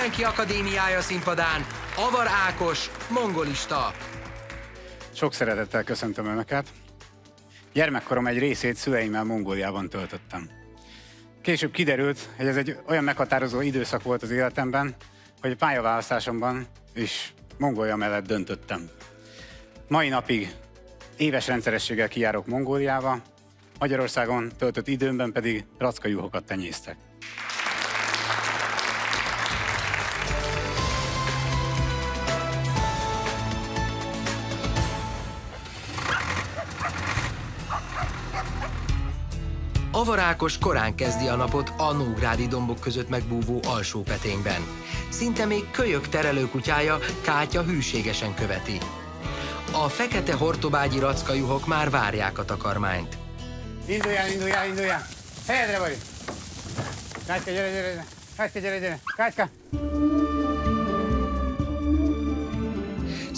Mindenki Akadémiája színpadán, Avar Ákos, mongolista. Sok szeretettel köszöntöm Önöket. Gyermekkorom egy részét szüleimmel Mongóliában töltöttem. Később kiderült, hogy ez egy olyan meghatározó időszak volt az életemben, hogy a pályaválasztásomban is Mongólia mellett döntöttem. Mai napig éves rendszerességgel kijárok Mongóliába, Magyarországon töltött időmben pedig racka juhokat tenyésztek. Avarákos korán kezdi a napot a Nógrádi dombok között megbúvó alsó petényben. Szinte még kölyök terelőkutyája Kátya hűségesen követi. A fekete hortobágyi rackajuhok már várják a takarmányt. Induljál, induljál, induljál! Helyedre vagy! Kátyka, gyere, gyere, gyere! Kátyka, gyere, gyere! Kátyka!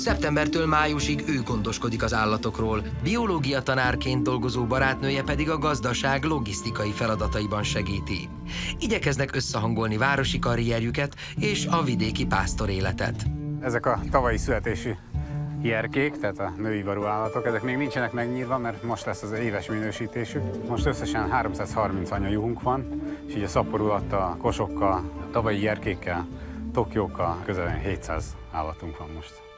Szeptembertől májusig ő gondoskodik az állatokról, biológia tanárként dolgozó barátnője pedig a gazdaság logisztikai feladataiban segíti. Igyekeznek összehangolni városi karrierjüket és a vidéki pásztor életet. Ezek a tavalyi születésű jerkék, tehát a női varú állatok, ezek még nincsenek megnyírva, mert most lesz az éves minősítésük. Most összesen 330 anyajuhunk van, és így a szaporulattal, kosokkal, a tavalyi jerkékkel, tokiókkal közel 700 állatunk van most.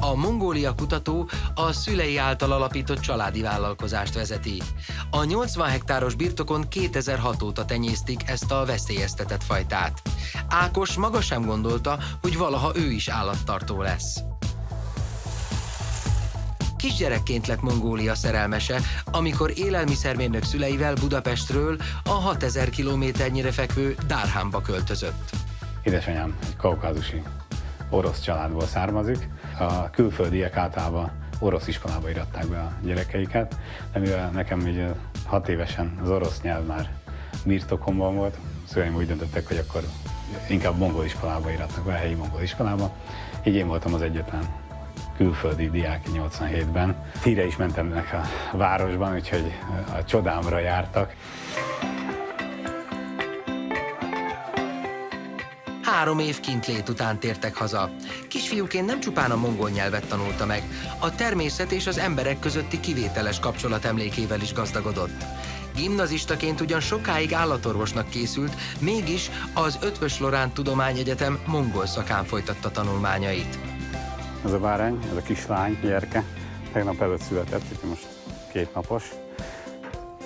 A Mongólia kutató a szülei által alapított családi vállalkozást vezeti. A 80 hektáros birtokon 2006 óta tenyésztik ezt a veszélyeztetett fajtát. Ákos maga sem gondolta, hogy valaha ő is állattartó lesz. Kisgyerekként lett Mongólia szerelmese, amikor élelmiszermérnök szüleivel Budapestről a 6000 kilométernyire fekvő Dárhámba költözött. Édesanyám egy kaukázusi orosz családból származik. A külföldiek általában orosz iskolába iratták be a gyerekeiket, de mivel nekem így hat évesen az orosz nyelv már birtokomban volt, szüleim úgy döntöttek, hogy akkor inkább mongol iskolába iratnak be, a helyi mongol iskolába. Így én voltam az egyetlen külföldi diák 87-ben. Híre is mentem a városban, úgyhogy a csodámra jártak. Három év kintlét után tértek haza. Kisfiúként nem csupán a mongol nyelvet tanulta meg, a természet és az emberek közötti kivételes kapcsolat emlékével is gazdagodott. Gimnazistaként ugyan sokáig állatorvosnak készült, mégis az Ötvös Lorán Tudományegyetem mongol szakán folytatta tanulmányait. Ez a bárány, ez a kislány, gyerke, tegnap előtt született, úgyhogy most két napos.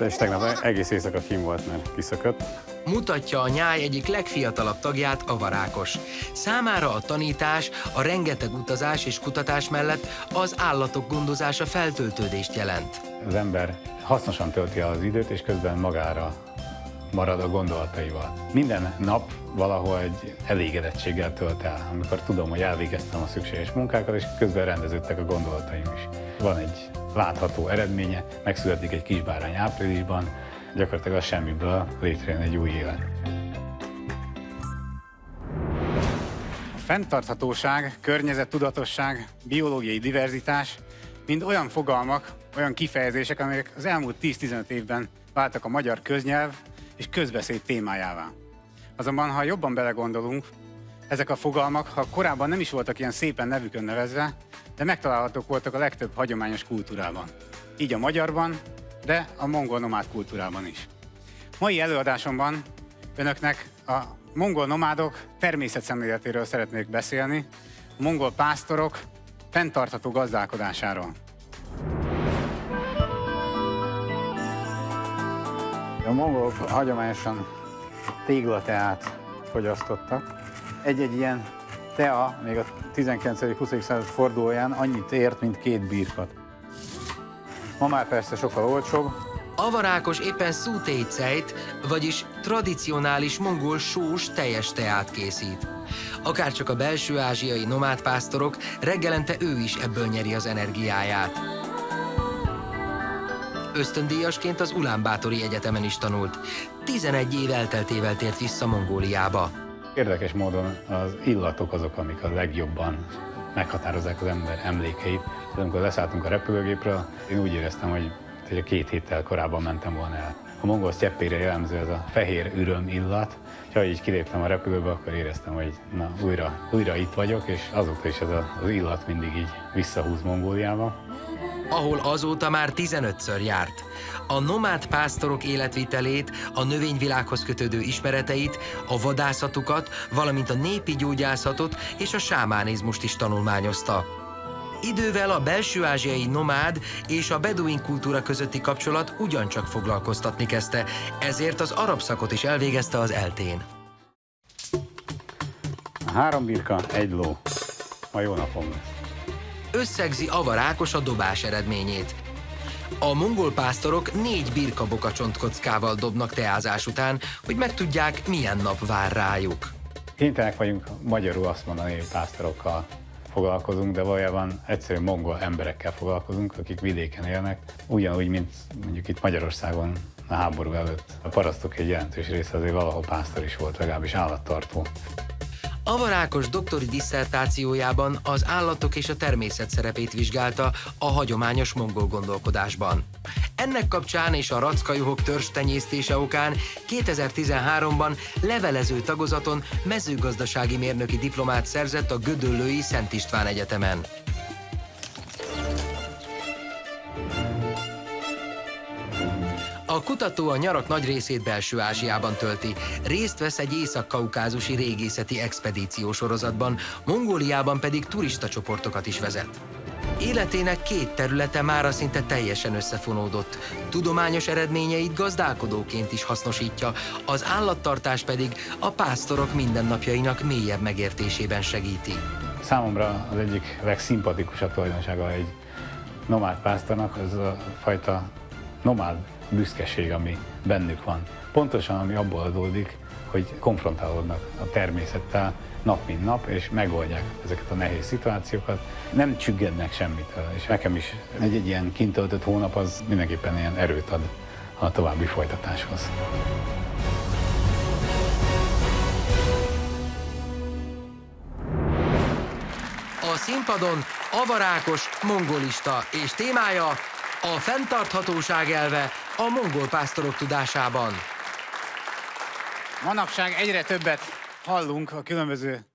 És tegnap egész éjszaka kim volt, mert kiszökött. Mutatja a nyáj egyik legfiatalabb tagját, a varákos. Számára a tanítás, a rengeteg utazás és kutatás mellett az állatok gondozása feltöltődést jelent. Az ember hasznosan tölti az időt, és közben magára marad a gondolataival. Minden nap valahol egy elégedettséggel tölt el, amikor tudom, hogy elvégeztem a szükséges munkákat, és közben rendeződtek a gondolataim is. Van egy látható eredménye, megszületik egy kisbárány áprilisban, gyakorlatilag a semmiből létrejön egy új élet. Fenntarthatóság, környezettudatosság, biológiai diverzitás mind olyan fogalmak, olyan kifejezések, amelyek az elmúlt 10-15 évben váltak a magyar köznyelv és közbeszéd témájává. Azonban, ha jobban belegondolunk, ezek a fogalmak, ha korábban nem is voltak ilyen szépen nevükön nevezve, de megtalálhatók voltak a legtöbb hagyományos kultúrában. Így a magyarban, de a mongol nomád kultúrában is. Mai előadásomban önöknek a mongol nomádok természetszemléletéről szeretnék beszélni, a mongol pásztorok fenntartható gazdálkodásáról. A mongolok hagyományosan téglateát fogyasztottak. Egy-egy ilyen tea még a 19.-20. század fordulóján annyit ért, mint két birkat. Ma már persze sokkal olcsóbb. Avarákos éppen szútéjcejt, vagyis tradicionális mongol sós teljes teát készít. Akárcsak a belső ázsiai nomádpásztorok, reggelente ő is ebből nyeri az energiáját. Ösztöndíjasként az Ulánbátori Egyetemen is tanult. 11 év elteltével tért vissza Mongóliába. Érdekes módon az illatok azok, amik a legjobban meghatározzák az ember emlékeit. De amikor leszálltunk a repülőgépről, én úgy éreztem, hogy, a két héttel korábban mentem volna el. a mongol sztyeppére jellemző ez a fehér üröm illat, és ahogy így kiléptem a repülőbe, akkor éreztem, hogy na, újra, újra itt vagyok, és azóta is ez az illat mindig így visszahúz Mongóliába ahol azóta már 15-ször járt. A nomád pásztorok életvitelét, a növényvilághoz kötődő ismereteit, a vadászatukat, valamint a népi gyógyászatot és a sámánizmust is tanulmányozta. Idővel a belső-ázsiai nomád és a beduin kultúra közötti kapcsolat ugyancsak foglalkoztatni kezdte, ezért az arab szakot is elvégezte az eltén. Három birka, egy ló. Ma jó napom lesz összegzi avarákos a dobás eredményét. A mongol pásztorok négy birkaboka csontkockával dobnak teázás után, hogy megtudják, milyen nap vár rájuk. Kénytelenek vagyunk magyarul azt mondani, hogy pásztorokkal foglalkozunk, de valójában egyszerűen mongol emberekkel foglalkozunk, akik vidéken élnek, ugyanúgy, mint mondjuk itt Magyarországon a háború előtt. A parasztok egy jelentős része azért valahol pásztor is volt, legalábbis állattartó. Avarákos doktori disszertációjában az állatok és a természet szerepét vizsgálta a hagyományos mongol gondolkodásban. Ennek kapcsán és a rackajuhok törstenyésztése okán 2013-ban levelező tagozaton mezőgazdasági mérnöki diplomát szerzett a Gödöllői Szent István Egyetemen. A kutató a nyarak nagy részét belső Ázsiában tölti. Részt vesz egy észak-kaukázusi régészeti expedíció sorozatban, Mongóliában pedig turista csoportokat is vezet. Életének két területe mára szinte teljesen összefonódott. Tudományos eredményeit gazdálkodóként is hasznosítja, az állattartás pedig a pásztorok mindennapjainak mélyebb megértésében segíti. Számomra az egyik legszimpatikusabb tulajdonsága egy nomád pásztornak, az a fajta nomád büszkeség, ami bennük van. Pontosan ami abból adódik, hogy konfrontálódnak a természettel nap mint nap, és megoldják ezeket a nehéz szituációkat. Nem csüggednek semmitől, és nekem is egy, egy ilyen kintöltött hónap az mindenképpen ilyen erőt ad a további folytatáshoz. A színpadon avarákos mongolista és témája a fenntarthatóság elve a mongol pásztorok tudásában. Manapság egyre többet hallunk a különböző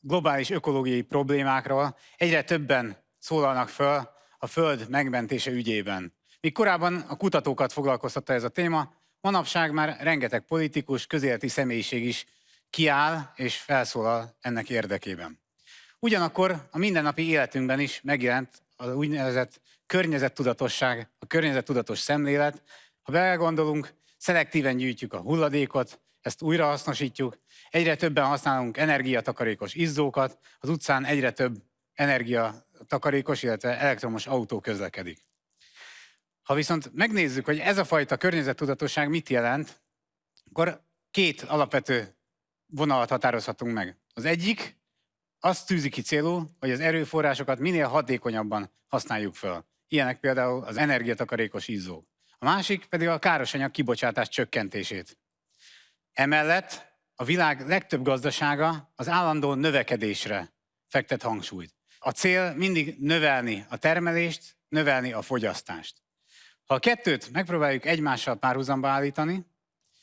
globális ökológiai problémákról, egyre többen szólalnak föl a föld megmentése ügyében. Míg korábban a kutatókat foglalkoztatta ez a téma, manapság már rengeteg politikus, közéleti személyiség is kiáll és felszólal ennek érdekében. Ugyanakkor a mindennapi életünkben is megjelent az úgynevezett környezettudatosság, a környezettudatos szemlélet. Ha belegondolunk, szelektíven gyűjtjük a hulladékot, ezt újrahasznosítjuk, egyre többen használunk energiatakarékos izzókat, az utcán egyre több energiatakarékos, illetve elektromos autó közlekedik. Ha viszont megnézzük, hogy ez a fajta környezettudatosság mit jelent, akkor két alapvető vonalat határozhatunk meg. Az egyik azt tűzi ki célul, hogy az erőforrásokat minél hatékonyabban használjuk fel. Ilyenek például az energiatakarékos izzók. A másik pedig a károsanyag kibocsátás csökkentését. Emellett a világ legtöbb gazdasága az állandó növekedésre fektet hangsúlyt. A cél mindig növelni a termelést, növelni a fogyasztást. Ha a kettőt megpróbáljuk egymással párhuzamba állítani,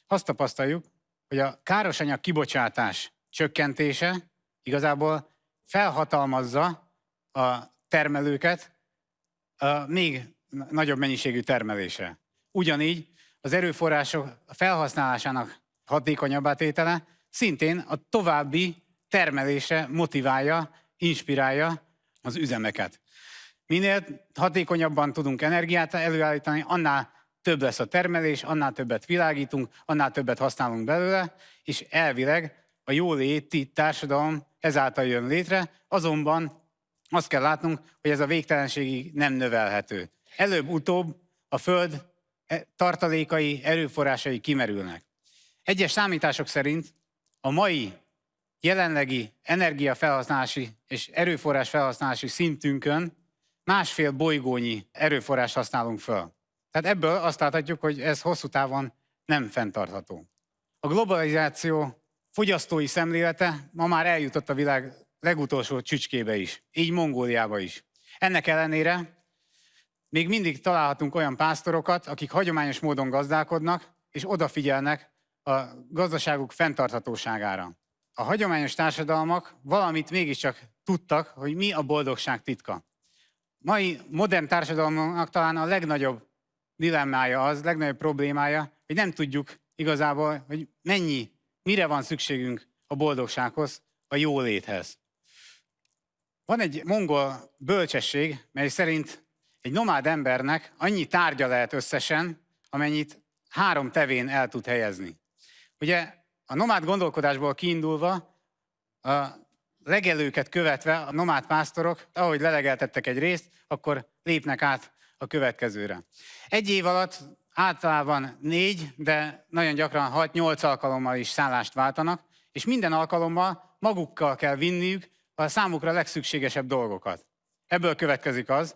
azt tapasztaljuk, hogy a károsanyag kibocsátás csökkentése igazából felhatalmazza a termelőket még nagyobb mennyiségű termelésre. Ugyanígy az erőforrások felhasználásának hatékonyabb tétele szintén a további termelésre motiválja, inspirálja az üzemeket. Minél hatékonyabban tudunk energiát előállítani, annál több lesz a termelés, annál többet világítunk, annál többet használunk belőle, és elvileg a jóléti társadalom ezáltal jön létre, azonban azt kell látnunk, hogy ez a végtelenségig nem növelhető. Előbb-utóbb a Föld e, tartalékai, erőforrásai kimerülnek. Egyes számítások szerint a mai jelenlegi energiafelhasználási és erőforrás felhasználási szintünkön másfél bolygónyi erőforrás használunk föl. Tehát ebből azt láthatjuk, hogy ez hosszú távon nem fenntartható. A globalizáció fogyasztói szemlélete ma már eljutott a világ legutolsó csücskébe is, így Mongóliába is. Ennek ellenére még mindig találhatunk olyan pásztorokat, akik hagyományos módon gazdálkodnak, és odafigyelnek a gazdaságuk fenntarthatóságára. A hagyományos társadalmak valamit mégiscsak tudtak, hogy mi a boldogság titka. Mai modern társadalomnak talán a legnagyobb dilemmája az, legnagyobb problémája, hogy nem tudjuk igazából, hogy mennyi, mire van szükségünk a boldogsághoz, a jóléthez. Van egy mongol bölcsesség, mely szerint egy nomád embernek annyi tárgya lehet összesen, amennyit három tevén el tud helyezni. Ugye a nomád gondolkodásból kiindulva, a legelőket követve a nomád pásztorok, ahogy lelegeltettek egy részt, akkor lépnek át a következőre. Egy év alatt általában négy, de nagyon gyakran 6-8 alkalommal is szállást váltanak, és minden alkalommal magukkal kell vinniük a számukra legszükségesebb dolgokat. Ebből következik az,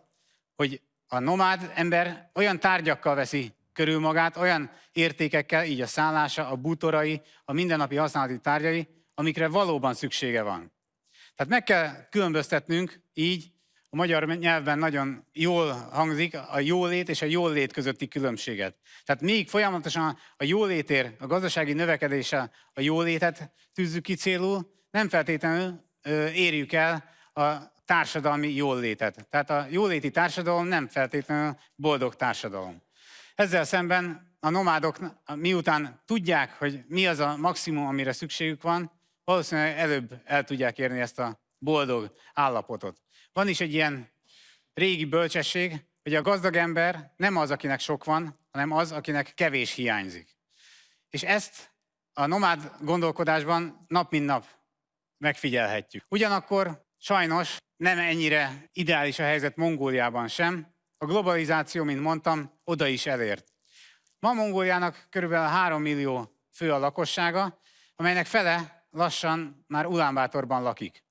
hogy a nomád ember olyan tárgyakkal veszi körül magát, olyan értékekkel, így a szállása, a bútorai, a mindennapi használati tárgyai, amikre valóban szüksége van. Tehát meg kell különböztetnünk így, a magyar nyelvben nagyon jól hangzik a jólét és a jólét közötti különbséget. Tehát még folyamatosan a jólétér, a gazdasági növekedése a jólétet tűzzük ki célul, nem feltétlenül érjük el a társadalmi jólétet. Tehát a jóléti társadalom nem feltétlenül boldog társadalom. Ezzel szemben a nomádok miután tudják, hogy mi az a maximum, amire szükségük van, valószínűleg előbb el tudják érni ezt a boldog állapotot. Van is egy ilyen régi bölcsesség, hogy a gazdag ember nem az, akinek sok van, hanem az, akinek kevés hiányzik. És ezt a nomád gondolkodásban nap mint nap megfigyelhetjük. Ugyanakkor sajnos nem ennyire ideális a helyzet Mongóliában sem. A globalizáció, mint mondtam, oda is elért. Ma Mongóliának körülbelül 3 millió fő a lakossága, amelynek fele lassan már Ulánbátorban lakik.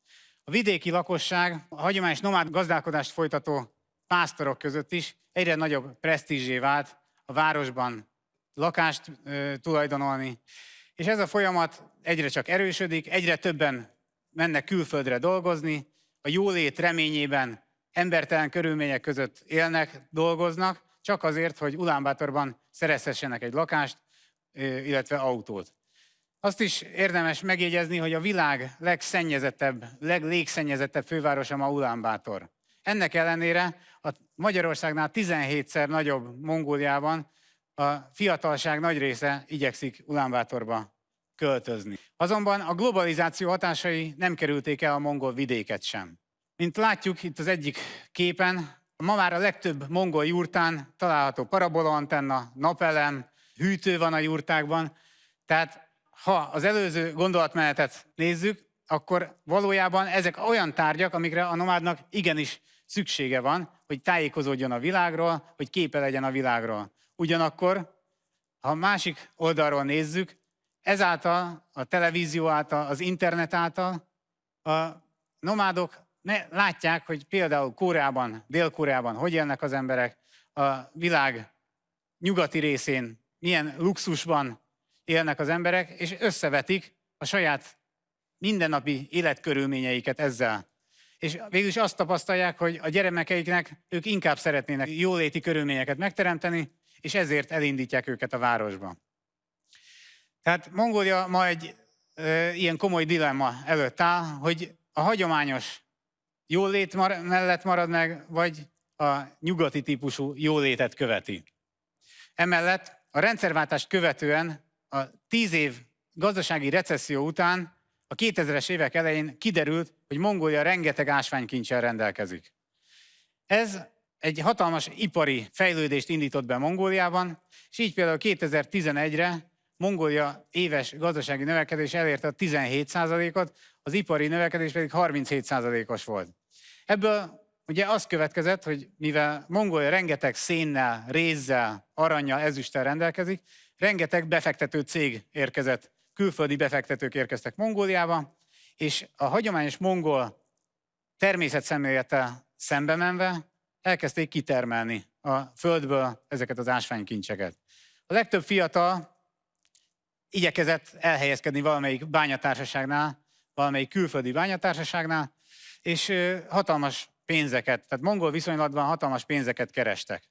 A vidéki lakosság a hagyományos nomád gazdálkodást folytató pásztorok között is egyre nagyobb presztízsé vált a városban lakást ö, tulajdonolni. És ez a folyamat egyre csak erősödik, egyre többen mennek külföldre dolgozni, a jólét reményében embertelen körülmények között élnek, dolgoznak, csak azért, hogy Ulánbátorban szerezhessenek egy lakást, illetve autót. Azt is érdemes megjegyezni, hogy a világ legszennyezettebb, leglégszennyezettebb fővárosa ma Ulánbátor. Ennek ellenére a Magyarországnál 17-szer nagyobb Mongóliában a fiatalság nagy része igyekszik Ulánbátorba költözni. Azonban a globalizáció hatásai nem kerülték el a mongol vidéket sem. Mint látjuk itt az egyik képen, ma már a legtöbb mongol jurtán található parabolaantenna, napelem, hűtő van a jurtákban, tehát ha az előző gondolatmenetet nézzük, akkor valójában ezek olyan tárgyak, amikre a nomádnak igenis szüksége van, hogy tájékozódjon a világról, hogy képe legyen a világról. Ugyanakkor, ha másik oldalról nézzük, ezáltal, a televízió által, az internet által a nomádok ne, látják, hogy például Koreában, Dél-Koreában hogy élnek az emberek, a világ nyugati részén milyen luxusban élnek az emberek, és összevetik a saját mindennapi életkörülményeiket ezzel. És végül is azt tapasztalják, hogy a gyermekeiknek ők inkább szeretnének jóléti körülményeket megteremteni, és ezért elindítják őket a városba. Tehát Mongólia ma egy e, ilyen komoly dilemma előtt áll, hogy a hagyományos jólét mar- mellett marad meg, vagy a nyugati típusú jólétet követi. Emellett a rendszerváltást követően a tíz év gazdasági recesszió után a 2000-es évek elején kiderült, hogy Mongólia rengeteg ásványkincsel rendelkezik. Ez egy hatalmas ipari fejlődést indított be Mongóliában, és így például 2011-re Mongólia éves gazdasági növekedés elérte a 17%-ot, az ipari növekedés pedig 37%-os volt. Ebből ugye az következett, hogy mivel Mongólia rengeteg szénnel, rézzel, aranyjal, ezüsttel rendelkezik, rengeteg befektető cég érkezett, külföldi befektetők érkeztek Mongóliába, és a hagyományos mongol természetszemlélettel szembe menve elkezdték kitermelni a földből ezeket az ásványkincseket. A legtöbb fiatal igyekezett elhelyezkedni valamelyik bányatársaságnál, valamelyik külföldi bányatársaságnál, és hatalmas pénzeket, tehát mongol viszonylatban hatalmas pénzeket kerestek.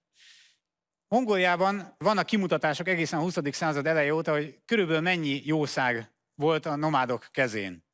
Mongóliában vannak kimutatások egészen a 20. század eleje óta, hogy körülbelül mennyi jószág volt a nomádok kezén.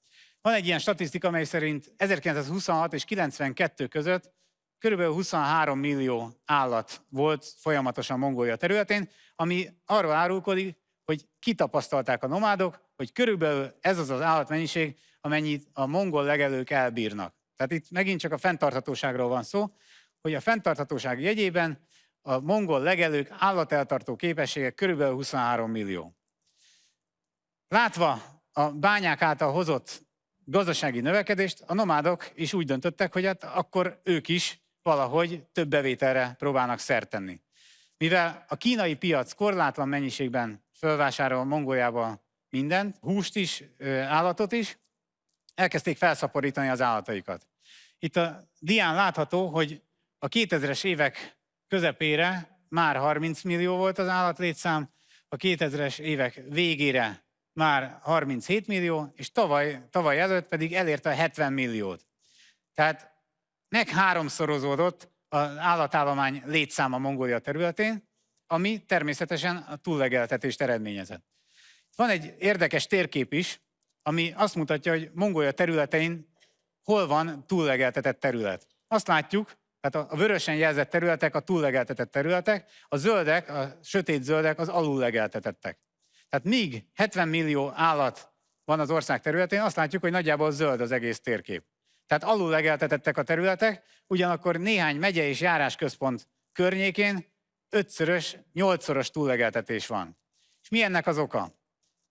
Van egy ilyen statisztika, mely szerint 1926 és 92 között körülbelül 23 millió állat volt folyamatosan Mongólia területén, ami arról árulkodik, hogy kitapasztalták a nomádok, hogy körülbelül ez az az állatmennyiség, amennyit a mongol legelők elbírnak. Tehát itt megint csak a fenntarthatóságról van szó, hogy a fenntarthatóság jegyében a mongol legelők állateltartó képessége körülbelül 23 millió. Látva a bányák által hozott gazdasági növekedést, a nomádok is úgy döntöttek, hogy hát akkor ők is valahogy több bevételre próbálnak szert tenni. Mivel a kínai piac korlátlan mennyiségben fölvásárol Mongóliába mindent, húst is, állatot is, elkezdték felszaporítani az állataikat. Itt a dián látható, hogy a 2000-es évek közepére már 30 millió volt az állatlétszám, a 2000-es évek végére már 37 millió, és tavaly, tavaly előtt pedig elérte a 70 milliót. Tehát meg háromszorozódott az állatállomány létszáma Mongólia területén, ami természetesen a túllegeltetést eredményezett. Van egy érdekes térkép is, ami azt mutatja, hogy Mongólia területein hol van túllegeltetett terület. Azt látjuk, tehát a vörösen jelzett területek a túllegeltetett területek, a zöldek, a sötét zöldek az alullegeltetettek. Tehát míg 70 millió állat van az ország területén, azt látjuk, hogy nagyjából zöld az egész térkép. Tehát alullegeltetettek a területek, ugyanakkor néhány megye és járásközpont környékén ötszörös, nyolcszoros túllegeltetés van. És mi ennek az oka?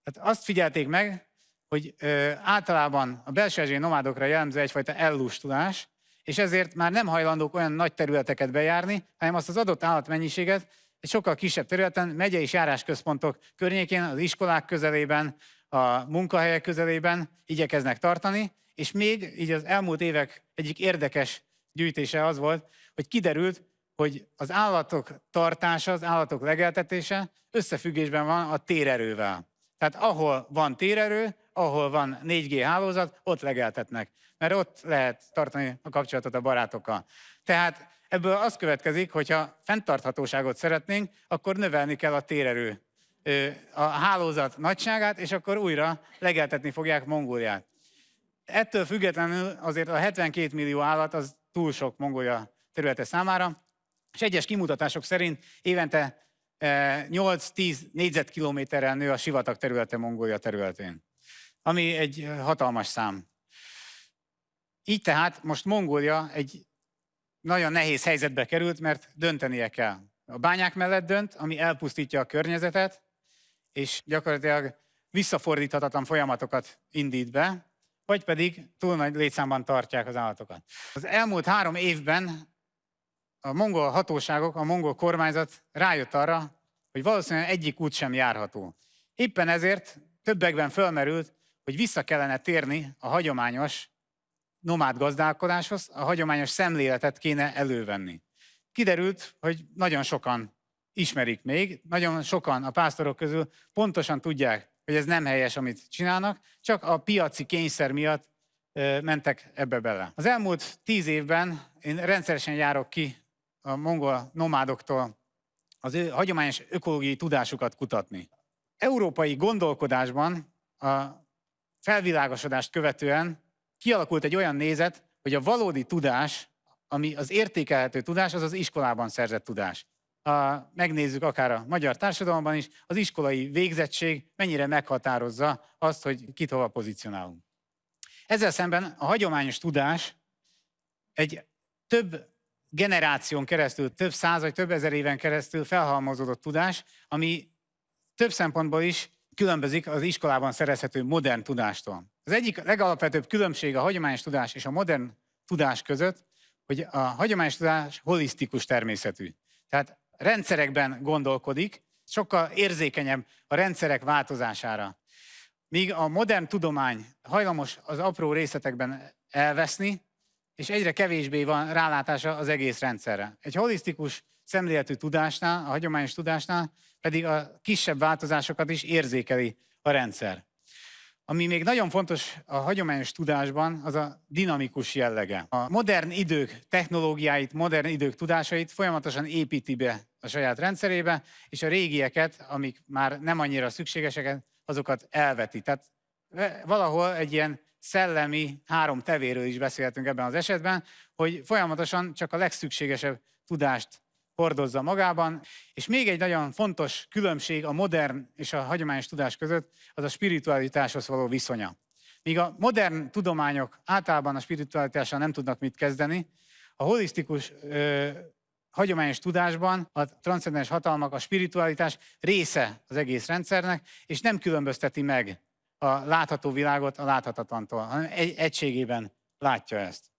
Tehát azt figyelték meg, hogy ö, általában a belső nomádokra jellemző egyfajta ellustulás, és ezért már nem hajlandók olyan nagy területeket bejárni, hanem azt az adott állatmennyiséget egy sokkal kisebb területen, megyei és járásközpontok környékén, az iskolák közelében, a munkahelyek közelében igyekeznek tartani, és még így az elmúlt évek egyik érdekes gyűjtése az volt, hogy kiderült, hogy az állatok tartása, az állatok legeltetése összefüggésben van a térerővel. Tehát ahol van térerő, ahol van 4G hálózat, ott legeltetnek, mert ott lehet tartani a kapcsolatot a barátokkal. Tehát ebből az következik, hogyha fenntarthatóságot szeretnénk, akkor növelni kell a térerő a hálózat nagyságát, és akkor újra legeltetni fogják Mongóliát. Ettől függetlenül azért a 72 millió állat az túl sok Mongólia területe számára, és egyes kimutatások szerint évente 8-10 négyzetkilométerrel nő a sivatag területe Mongólia területén, ami egy hatalmas szám. Így tehát most Mongólia egy nagyon nehéz helyzetbe került, mert döntenie kell. A bányák mellett dönt, ami elpusztítja a környezetet, és gyakorlatilag visszafordíthatatlan folyamatokat indít be, vagy pedig túl nagy létszámban tartják az állatokat. Az elmúlt három évben a mongol hatóságok, a mongol kormányzat rájött arra, hogy valószínűleg egyik út sem járható. Éppen ezért többekben fölmerült, hogy vissza kellene térni a hagyományos nomád gazdálkodáshoz, a hagyományos szemléletet kéne elővenni. Kiderült, hogy nagyon sokan ismerik még, nagyon sokan a pásztorok közül pontosan tudják, hogy ez nem helyes, amit csinálnak, csak a piaci kényszer miatt mentek ebbe bele. Az elmúlt tíz évben én rendszeresen járok ki a mongol nomádoktól az ő hagyományos ökológiai tudásukat kutatni. Európai gondolkodásban a felvilágosodást követően kialakult egy olyan nézet, hogy a valódi tudás, ami az értékelhető tudás, az az iskolában szerzett tudás. A, megnézzük akár a magyar társadalomban is, az iskolai végzettség mennyire meghatározza azt, hogy kit hova pozícionálunk. Ezzel szemben a hagyományos tudás egy több generáción keresztül, több száz vagy több ezer éven keresztül felhalmozódott tudás, ami több szempontból is különbözik az iskolában szerezhető modern tudástól. Az egyik legalapvetőbb különbség a hagyományos tudás és a modern tudás között, hogy a hagyományos tudás holisztikus természetű. Tehát rendszerekben gondolkodik, sokkal érzékenyebb a rendszerek változására. Míg a modern tudomány hajlamos az apró részletekben elveszni, és egyre kevésbé van rálátása az egész rendszerre. Egy holisztikus szemléletű tudásnál, a hagyományos tudásnál pedig a kisebb változásokat is érzékeli a rendszer. Ami még nagyon fontos a hagyományos tudásban, az a dinamikus jellege. A modern idők technológiáit, modern idők tudásait folyamatosan építi be a saját rendszerébe, és a régieket, amik már nem annyira szükségesek, azokat elveti. Tehát valahol egy ilyen szellemi három tevéről is beszélhetünk ebben az esetben, hogy folyamatosan csak a legszükségesebb tudást hordozza magában. És még egy nagyon fontos különbség a modern és a hagyományos tudás között, az a spiritualitáshoz való viszonya. Míg a modern tudományok általában a spiritualitással nem tudnak mit kezdeni, a holisztikus ö, hagyományos tudásban a transzcendens hatalmak, a spiritualitás része az egész rendszernek, és nem különbözteti meg a látható világot a láthatatlantól, hanem egy, egységében látja ezt.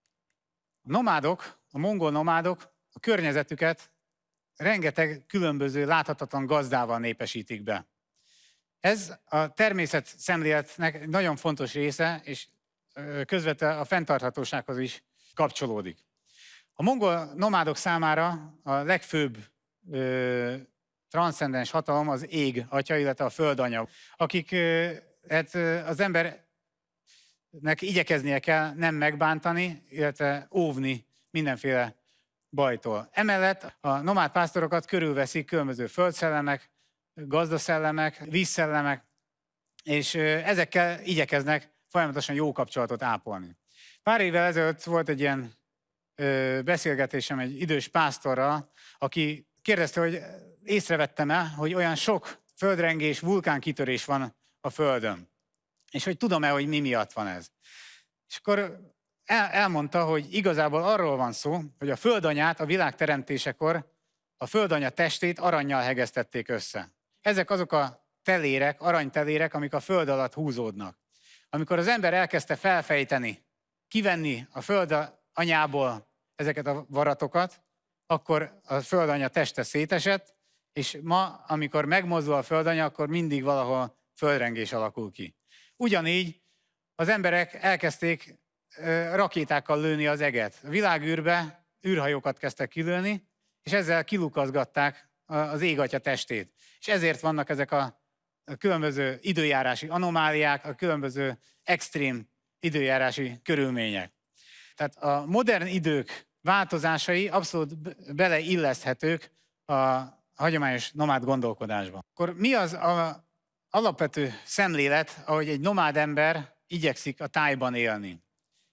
A nomádok, a mongol nomádok a környezetüket rengeteg különböző láthatatlan gazdával népesítik be. Ez a természet szemléletnek nagyon fontos része, és közvetve a fenntarthatósághoz is kapcsolódik. A mongol nomádok számára a legfőbb ö, transzcendens hatalom az ég atya, illetve a földanya, akik ö, hát, az embernek igyekeznie kell nem megbántani, illetve óvni mindenféle bajtól. Emellett a nomád pásztorokat körülveszik különböző földszellemek, gazdaszellemek, vízszellemek, és ezekkel igyekeznek folyamatosan jó kapcsolatot ápolni. Pár évvel ezelőtt volt egy ilyen beszélgetésem egy idős pásztorral, aki kérdezte, hogy észrevettem-e, hogy olyan sok földrengés, vulkánkitörés van a Földön. És hogy tudom-e, hogy mi miatt van ez. És akkor el, elmondta, hogy igazából arról van szó, hogy a földanyát a világ teremtésekor a földanya testét aranyjal hegesztették össze. Ezek azok a telérek, aranytelérek, amik a föld alatt húzódnak. Amikor az ember elkezdte felfejteni, kivenni a föld anyából ezeket a varatokat, akkor a földanya teste szétesett, és ma, amikor megmozdul a földanya, akkor mindig valahol földrengés alakul ki. Ugyanígy az emberek elkezdték rakétákkal lőni az eget. A világűrbe űrhajókat kezdtek kilőni, és ezzel kilukazgatták az égatya testét. És ezért vannak ezek a különböző időjárási anomáliák, a különböző extrém időjárási körülmények. Tehát a modern idők változásai abszolút beleilleszthetők a hagyományos nomád gondolkodásba. Akkor mi az a alapvető szemlélet, ahogy egy nomád ember igyekszik a tájban élni?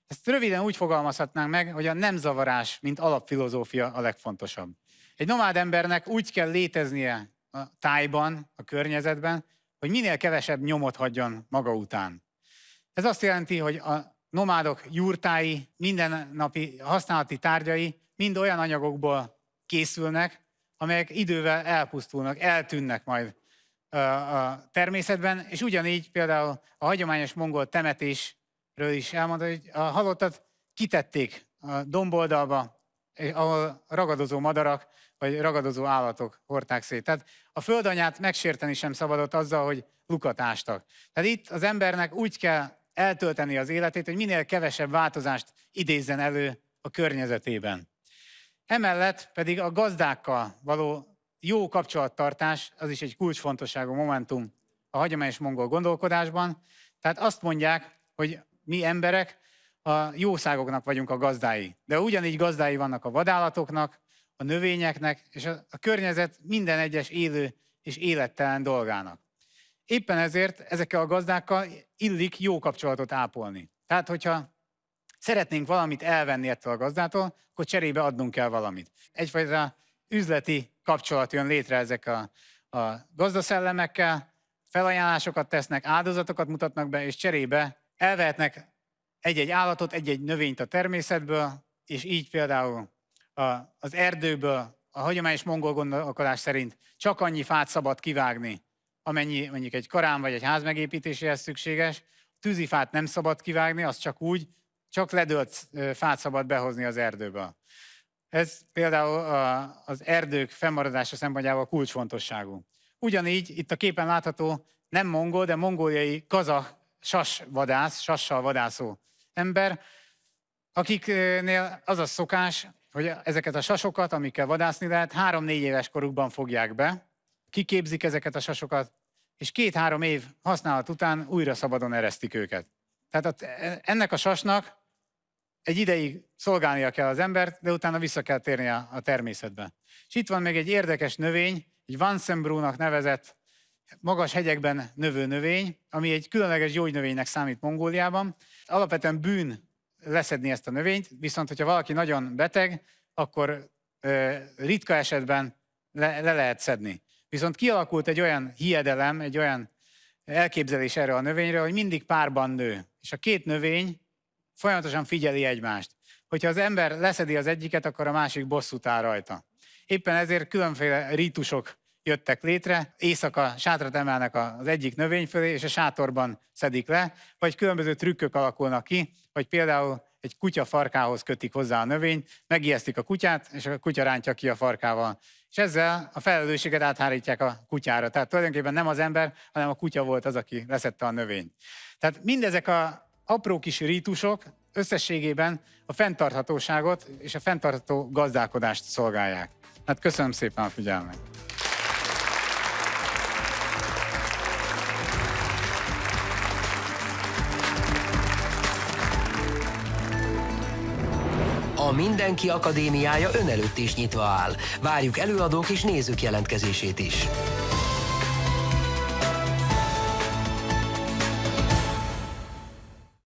Ezt röviden úgy fogalmazhatnánk meg, hogy a nem zavarás, mint alapfilozófia a legfontosabb. Egy nomád embernek úgy kell léteznie a tájban, a környezetben, hogy minél kevesebb nyomot hagyjon maga után. Ez azt jelenti, hogy a nomádok jurtái, mindennapi használati tárgyai mind olyan anyagokból készülnek, amelyek idővel elpusztulnak, eltűnnek majd a természetben, és ugyanígy például a hagyományos mongol temetésről is elmondta, hogy a halottat kitették a domboldalba, ahol ragadozó madarak vagy ragadozó állatok hordták szét. Tehát a földanyát megsérteni sem szabadott azzal, hogy lukat ástak. Tehát itt az embernek úgy kell eltölteni az életét, hogy minél kevesebb változást idézzen elő a környezetében. Emellett pedig a gazdákkal való jó kapcsolattartás, az is egy kulcsfontosságú momentum a hagyományos mongol gondolkodásban. Tehát azt mondják, hogy mi emberek a jószágoknak vagyunk a gazdái. De ugyanígy gazdái vannak a vadállatoknak, a növényeknek és a, a környezet minden egyes élő és élettelen dolgának. Éppen ezért ezekkel a gazdákkal illik jó kapcsolatot ápolni. Tehát, hogyha szeretnénk valamit elvenni ettől a gazdától, akkor cserébe adnunk kell valamit. Egyfajta üzleti kapcsolat jön létre ezek a, a gazdaszellemekkel, felajánlásokat tesznek, áldozatokat mutatnak be, és cserébe elvehetnek egy-egy állatot, egy-egy növényt a természetből, és így például a, az erdőből a hagyományos mongol gondolkodás szerint csak annyi fát szabad kivágni, amennyi mondjuk egy karám vagy egy ház megépítéséhez szükséges. Tűzifát nem szabad kivágni, az csak úgy, csak ledölt fát szabad behozni az erdőből. Ez például az erdők fennmaradása szempontjából kulcsfontosságú. Ugyanígy itt a képen látható nem mongol, de mongóliai kazah sasvadász, sassal vadászó ember, akiknél az a szokás, hogy ezeket a sasokat, amikkel vadászni lehet, három-négy éves korukban fogják be, kiképzik ezeket a sasokat, és két-három év használat után újra szabadon eresztik őket. Tehát ennek a sasnak egy ideig szolgálnia kell az embert, de utána vissza kell térni a, a természetbe. És itt van még egy érdekes növény, egy Vansenbrúnak nevezett magas hegyekben növő növény, ami egy különleges gyógynövénynek számít Mongóliában. Alapvetően bűn leszedni ezt a növényt, viszont hogyha valaki nagyon beteg, akkor ö, ritka esetben le, le lehet szedni. Viszont kialakult egy olyan hiedelem, egy olyan elképzelés erre a növényre, hogy mindig párban nő. És a két növény folyamatosan figyeli egymást. Hogyha az ember leszedi az egyiket, akkor a másik bosszút áll rajta. Éppen ezért különféle rítusok jöttek létre, éjszaka sátrat emelnek az egyik növény fölé, és a sátorban szedik le, vagy különböző trükkök alakulnak ki, hogy például egy kutya farkához kötik hozzá a növényt, megijesztik a kutyát, és a kutya rántja ki a farkával. És ezzel a felelősséget áthárítják a kutyára. Tehát tulajdonképpen nem az ember, hanem a kutya volt az, aki leszette a növényt. Tehát mindezek a apró kis rítusok összességében a fenntarthatóságot és a fenntartható gazdálkodást szolgálják. Hát köszönöm szépen a figyelmet! A Mindenki Akadémiája ön előtt is nyitva áll. Várjuk előadók és nézők jelentkezését is.